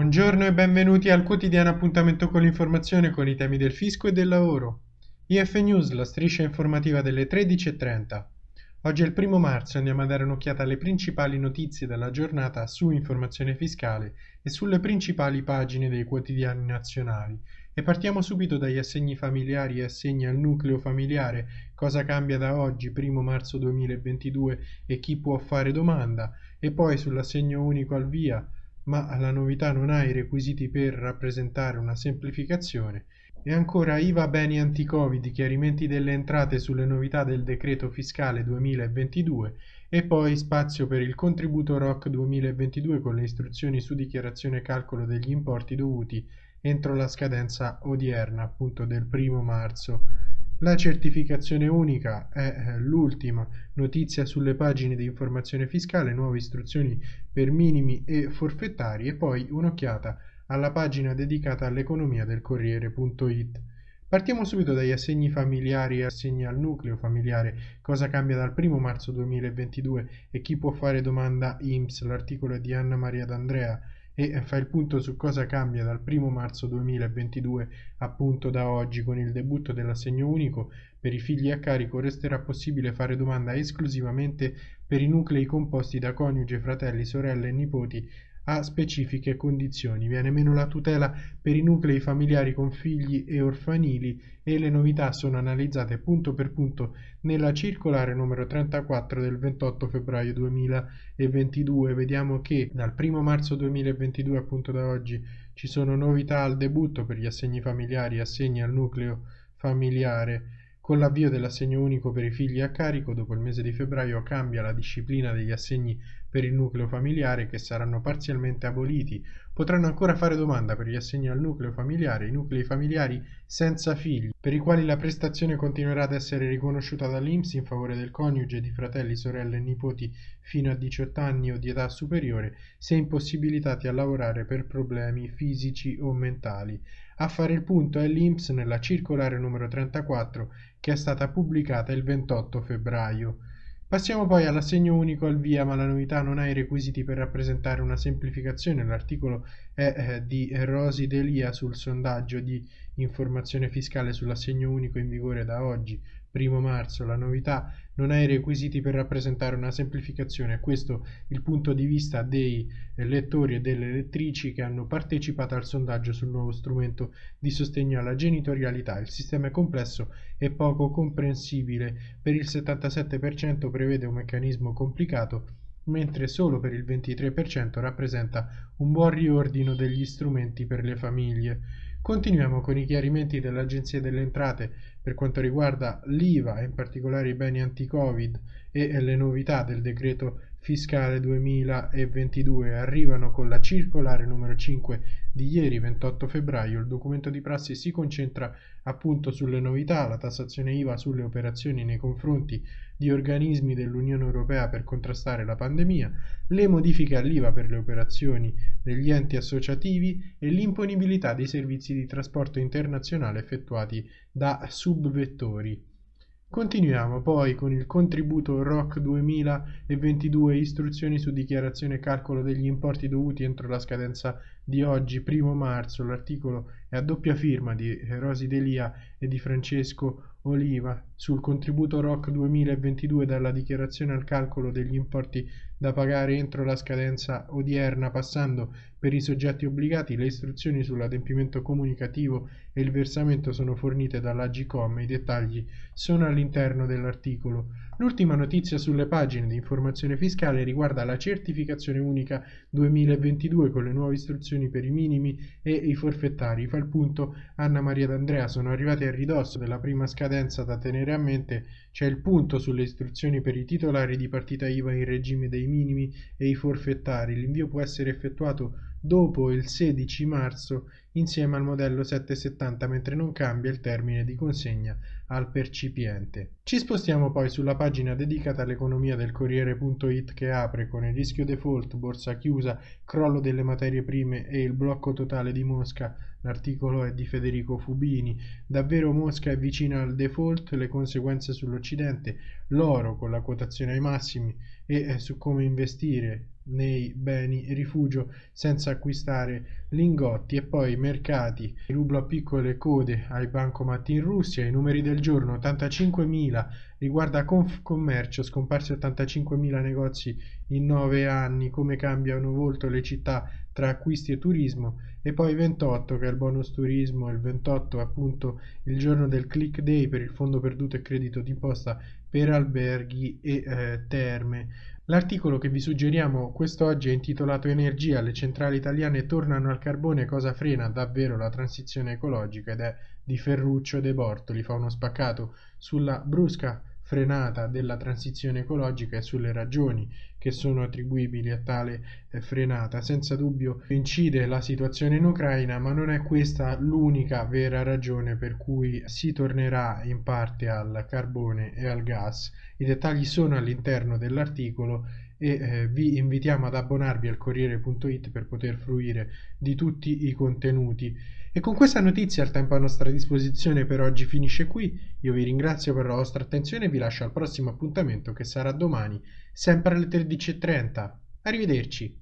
Buongiorno e benvenuti al quotidiano appuntamento con l'informazione con i temi del fisco e del lavoro. IF News, la striscia informativa delle 13.30. Oggi è il primo marzo e andiamo a dare un'occhiata alle principali notizie della giornata su informazione fiscale e sulle principali pagine dei quotidiani nazionali. E partiamo subito dagli assegni familiari e assegni al nucleo familiare, cosa cambia da oggi, primo marzo 2022 e chi può fare domanda, e poi sull'assegno unico al via, ma la novità non ha i requisiti per rappresentare una semplificazione e ancora IVA beni anti-Covid, chiarimenti delle entrate sulle novità del decreto fiscale 2022 e poi spazio per il contributo ROC 2022 con le istruzioni su dichiarazione e calcolo degli importi dovuti entro la scadenza odierna, appunto del primo marzo. La certificazione unica è eh, l'ultima notizia sulle pagine di informazione fiscale, nuove istruzioni per minimi e forfettari e poi un'occhiata alla pagina dedicata all'economia del Corriere.it. Partiamo subito dagli assegni familiari e assegni al nucleo familiare, cosa cambia dal 1 marzo 2022 e chi può fare domanda? IMSS, l'articolo è di Anna Maria D'Andrea e fa il punto su cosa cambia dal 1 marzo 2022 appunto da oggi con il debutto dell'assegno unico. Per i figli a carico resterà possibile fare domanda esclusivamente per i nuclei composti da coniuge, fratelli, sorelle e nipoti a specifiche condizioni. Viene meno la tutela per i nuclei familiari con figli e orfanili e le novità sono analizzate punto per punto nella circolare numero 34 del 28 febbraio 2022. Vediamo che dal 1 marzo 2022 appunto da oggi ci sono novità al debutto per gli assegni familiari e assegni al nucleo familiare con l'avvio dell'assegno unico per i figli a carico, dopo il mese di febbraio cambia la disciplina degli assegni per il nucleo familiare che saranno parzialmente aboliti. Potranno ancora fare domanda per gli assegni al nucleo familiare i nuclei familiari senza figli, per i quali la prestazione continuerà ad essere riconosciuta dall'INPS in favore del coniuge, di fratelli, sorelle e nipoti fino a 18 anni o di età superiore, se impossibilitati a lavorare per problemi fisici o mentali. A fare il punto è l'INPS nella circolare numero 34 che è stata pubblicata il 28 febbraio. Passiamo poi all'assegno unico al via, ma la novità non ha i requisiti per rappresentare una semplificazione. L'articolo è eh, di Rosi Delia sul sondaggio di informazione fiscale sull'assegno unico in vigore da oggi, 1 marzo. La novità non ha i requisiti per rappresentare una semplificazione. Questo il punto di vista dei lettori e delle lettrici che hanno partecipato al sondaggio sul nuovo strumento di sostegno alla genitorialità. Il sistema è complesso e poco comprensibile. Per il 77% prevede un meccanismo complicato mentre solo per il 23% rappresenta un buon riordino degli strumenti per le famiglie. Continuiamo con i chiarimenti dell'Agenzia delle Entrate per quanto riguarda l'IVA e in particolare i beni anti-Covid e le novità del decreto fiscale 2022 arrivano con la circolare numero 5 di ieri 28 febbraio. Il documento di prassi si concentra appunto sulle novità, la tassazione IVA sulle operazioni nei confronti di organismi dell'Unione Europea per contrastare la pandemia, le modifiche all'IVA per le operazioni degli enti associativi e l'imponibilità dei servizi di trasporto internazionale effettuati da subvettori. Continuiamo poi con il contributo ROC 2022 istruzioni su dichiarazione e calcolo degli importi dovuti entro la scadenza di oggi, primo marzo. L'articolo è a doppia firma di Rosi Delia e di Francesco Oliva sul contributo ROC 2022 dalla dichiarazione al calcolo degli importi da pagare entro la scadenza odierna passando per i soggetti obbligati le istruzioni sull'adempimento comunicativo e il versamento sono fornite dall'Agcom i dettagli sono all'interno dell'articolo l'ultima notizia sulle pagine di informazione fiscale riguarda la certificazione unica 2022 con le nuove istruzioni per i minimi e i forfettari. Fa il punto Anna Maria D'Andrea. Sono arrivati a ridosso della prima scadenza da tenere a mente. C'è il punto sulle istruzioni per i titolari di partita IVA in regime dei minimi e i forfettari. L'invio può essere effettuato dopo il 16 marzo insieme al modello 770 mentre non cambia il termine di consegna al percipiente. Ci spostiamo poi sulla pagina dedicata all'economia del Corriere.it che apre con il rischio default, borsa chiusa, crollo delle materie prime e il blocco totale di Mosca. L'articolo è di Federico Fubini. Davvero Mosca è vicina al default, le conseguenze sull'Occidente, l'oro con la quotazione ai massimi e eh, su come investire nei beni rifugio senza acquistare lingotti e poi mercati. Rublo a piccole code ai bancomat in Russia. I numeri del giorno 85.000 riguarda Confcommercio scomparsi 85.000 negozi in 9 anni. Come cambiano volto le città tra acquisti e turismo? E poi 28 che è il bonus turismo. Il 28 è appunto il giorno del click day per il fondo perduto e credito d'imposta per alberghi e eh, terme L'articolo che vi suggeriamo quest'oggi è intitolato Energia, le centrali italiane tornano al carbone, cosa frena davvero la transizione ecologica? ed è di Ferruccio De Bortoli, fa uno spaccato sulla brusca frenata della transizione ecologica e sulle ragioni che sono attribuibili a tale eh, frenata. Senza dubbio incide la situazione in Ucraina, ma non è questa l'unica vera ragione per cui si tornerà in parte al carbone e al gas. I dettagli sono all'interno dell'articolo e eh, vi invitiamo ad abbonarvi al Corriere.it per poter fruire di tutti i contenuti. E con questa notizia il tempo a nostra disposizione per oggi finisce qui. Io vi ringrazio per la vostra attenzione e vi lascio al prossimo appuntamento che sarà domani, sempre alle 13.30. Arrivederci.